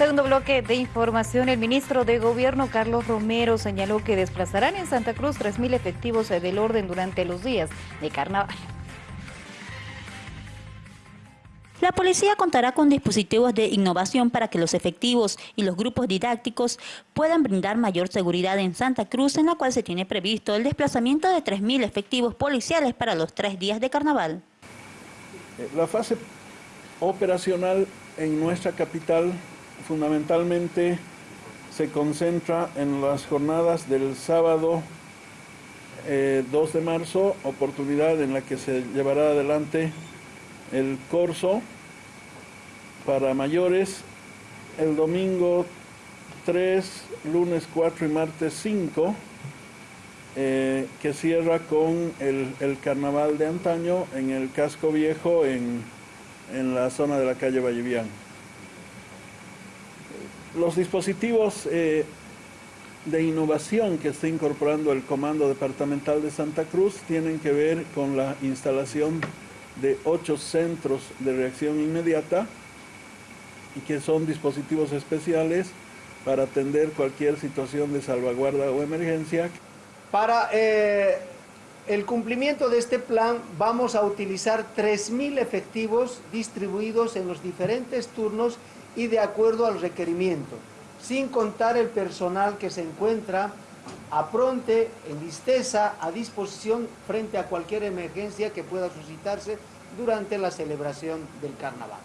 Segundo bloque de información, el ministro de Gobierno Carlos Romero señaló que desplazarán en Santa Cruz 3.000 efectivos del orden durante los días de carnaval. La policía contará con dispositivos de innovación para que los efectivos y los grupos didácticos puedan brindar mayor seguridad en Santa Cruz, en la cual se tiene previsto el desplazamiento de 3.000 efectivos policiales para los tres días de carnaval. Eh, la fase operacional en nuestra capital fundamentalmente se concentra en las jornadas del sábado 2 eh, de marzo, oportunidad en la que se llevará adelante el corso para mayores el domingo 3, lunes 4 y martes 5, eh, que cierra con el, carnaval de antaño en el casco viejo en, la zona de la calle Vallevián. Los dispositivos eh, de innovación que está incorporando el Comando Departamental de Santa Cruz tienen que ver con la instalación de ocho centros de reacción inmediata y que son dispositivos especiales para atender cualquier situación de salvaguarda o emergencia. Para eh, el cumplimiento de este plan vamos a utilizar 3.000 efectivos distribuidos en los diferentes turnos y de acuerdo al requerimiento, sin contar el personal que se encuentra a pronte, en listeza, a disposición frente a cualquier emergencia que pueda suscitarse durante la celebración del carnaval.